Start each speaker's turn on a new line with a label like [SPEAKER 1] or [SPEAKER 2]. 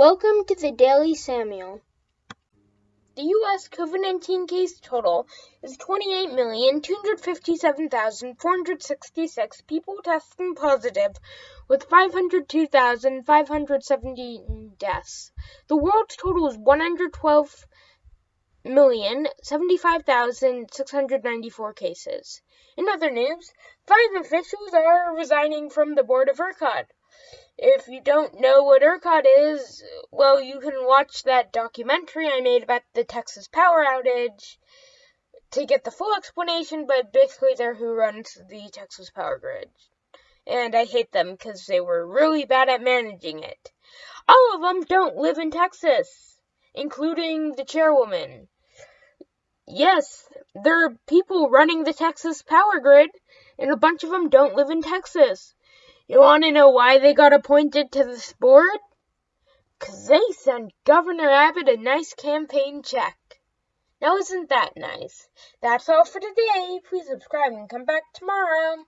[SPEAKER 1] Welcome to the Daily Samuel. The U.S. COVID 19 case total is 28,257,466 people testing positive, with 502,570 deaths. The world's total is 112,075,694 cases. In other news, five officials are resigning from the board of ERCOT. If you don't know what ERCOT is, well, you can watch that documentary I made about the Texas power outage to get the full explanation, but basically they're who runs the Texas power grid. And I hate them because they were really bad at managing it. All of them don't live in Texas, including the chairwoman. Yes, there are people running the Texas power grid, and a bunch of them don't live in Texas. You want to know why they got appointed to this board? Because they sent Governor Abbott a nice campaign check. Now, isn't that nice? That's all for today. Please subscribe and come back tomorrow.